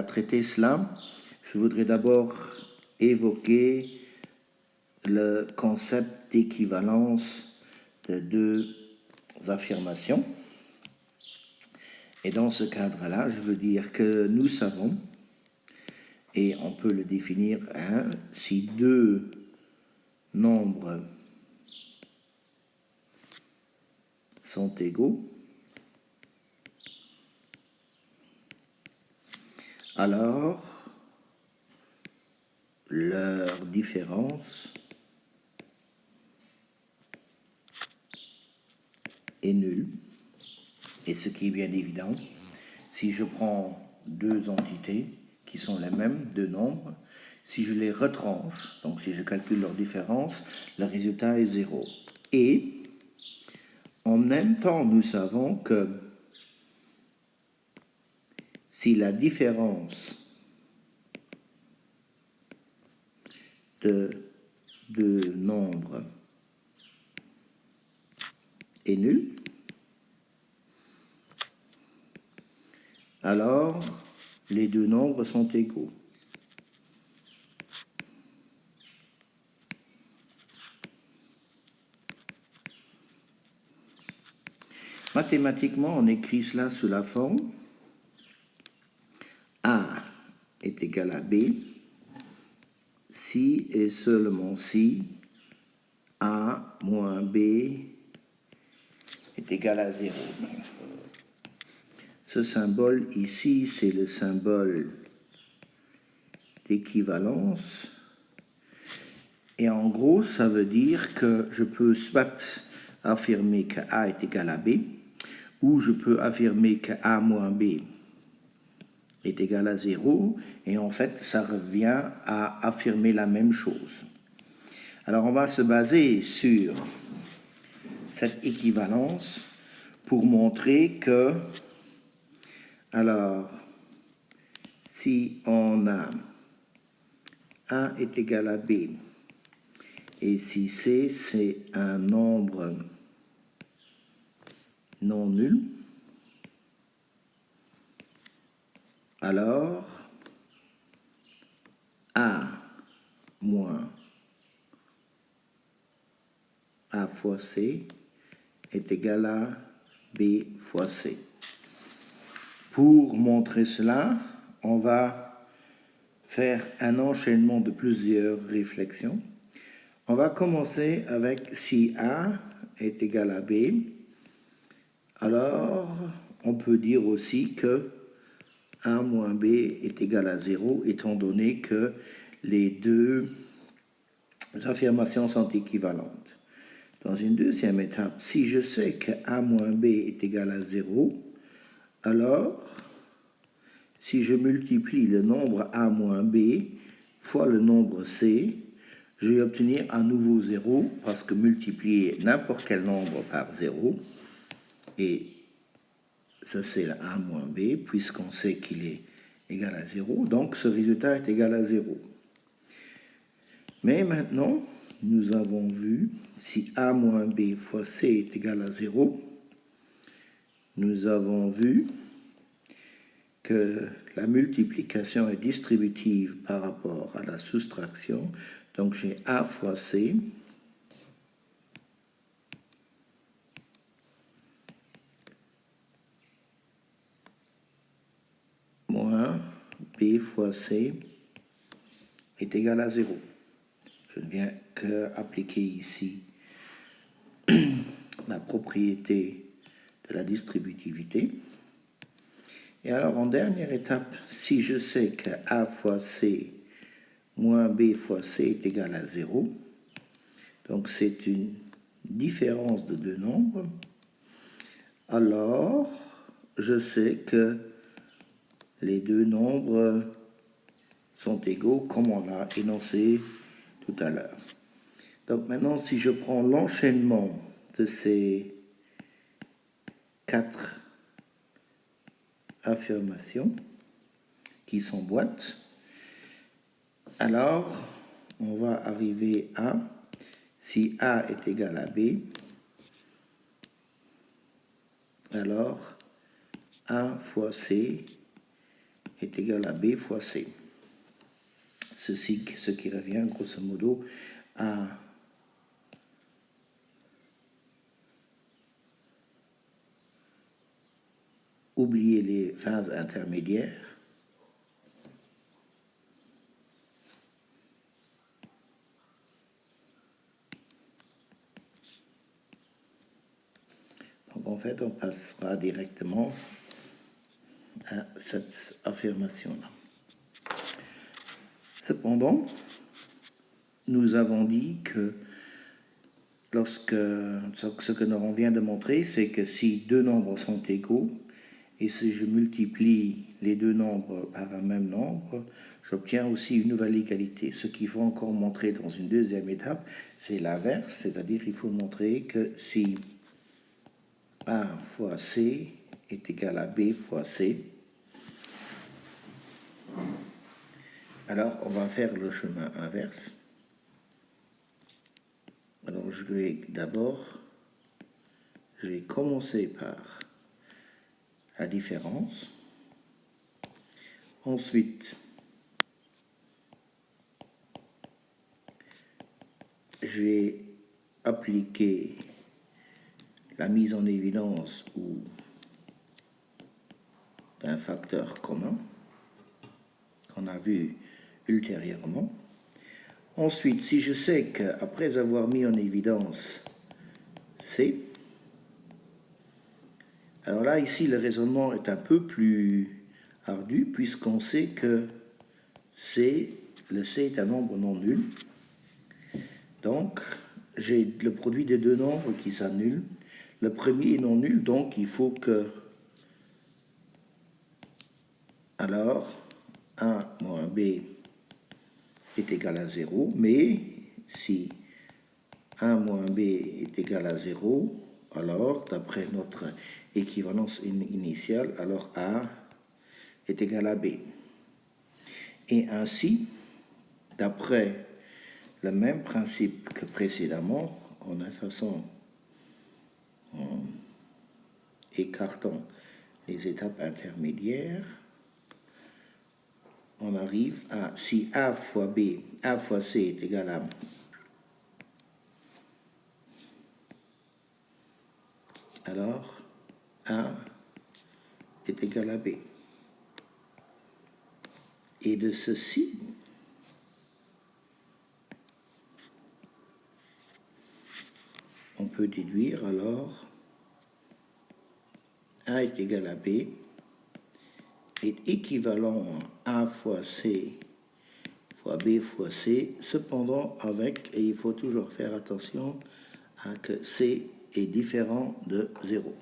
À traiter cela, je voudrais d'abord évoquer le concept d'équivalence de deux affirmations. Et dans ce cadre-là, je veux dire que nous savons, et on peut le définir, hein, si deux nombres sont égaux, alors leur différence est nulle. Et ce qui est bien évident, si je prends deux entités qui sont les mêmes, deux nombres, si je les retranche, donc si je calcule leur différence, le résultat est zéro. Et en même temps, nous savons que si la différence de deux nombres est nulle, alors les deux nombres sont égaux. Mathématiquement, on écrit cela sous la forme A à B si et seulement si A moins B est égal à 0. Ce symbole ici, c'est le symbole d'équivalence. Et en gros, ça veut dire que je peux soit affirmer que A est égal à B, ou je peux affirmer que A moins B est égal à 0, et en fait, ça revient à affirmer la même chose. Alors, on va se baser sur cette équivalence pour montrer que alors, si on a A est égal à B, et si C, c'est un nombre non nul, alors A moins A fois C est égal à B fois C. Pour montrer cela, on va faire un enchaînement de plusieurs réflexions. On va commencer avec si A est égal à B, alors on peut dire aussi que A moins B est égal à 0, étant donné que les deux affirmations sont équivalentes. Dans une deuxième étape, si je sais que A moins B est égal à 0, alors, si je multiplie le nombre a moins b fois le nombre c, je vais obtenir un nouveau 0 parce que multiplier n'importe quel nombre par 0, et ça c'est a moins b, puisqu'on sait qu'il est égal à 0, donc ce résultat est égal à 0. Mais maintenant, nous avons vu si a moins b fois c est égal à 0, nous avons vu que la multiplication est distributive par rapport à la soustraction. Donc j'ai A fois C moins B fois C est égal à 0. Je ne viens qu'appliquer ici la propriété la distributivité. Et alors, en dernière étape, si je sais que A fois C moins B fois C est égal à 0, donc c'est une différence de deux nombres, alors je sais que les deux nombres sont égaux comme on l'a énoncé tout à l'heure. Donc maintenant, si je prends l'enchaînement de ces quatre affirmations qui s'emboîtent. Alors, on va arriver à, si A est égal à B, alors A fois C est égal à B fois C. Ceci, ce qui revient grosso modo à oublier les phases intermédiaires Donc en fait, on passera directement à cette affirmation-là. Cependant, nous avons dit que lorsque ce que nous vient de montrer, c'est que si deux nombres sont égaux, et si je multiplie les deux nombres par un même nombre, j'obtiens aussi une nouvelle égalité. Ce qu'il faut encore montrer dans une deuxième étape, c'est l'inverse, c'est-à-dire il faut montrer que si A fois C est égal à B fois C, alors on va faire le chemin inverse. Alors je vais d'abord, je vais commencer par la différence. Ensuite, je vais appliquer la mise en évidence ou d'un facteur commun qu'on a vu ultérieurement. Ensuite, si je sais qu'après avoir mis en évidence C, alors là, ici, le raisonnement est un peu plus ardu, puisqu'on sait que C, le C est un nombre non nul. Donc, j'ai le produit des deux nombres qui s'annulent. Le premier est non nul, donc il faut que... Alors, 1 moins B est égal à 0, mais si 1 moins B est égal à 0, alors, d'après notre équivalence initiale, alors A est égal à B. Et ainsi, d'après le même principe que précédemment, en façon en écartant les étapes intermédiaires, on arrive à, si A fois B, A fois C est égal à alors A est égal à B. Et de ceci, on peut déduire alors A est égal à B est équivalent à A fois C fois B fois C, cependant avec, et il faut toujours faire attention à que C est différent de 0.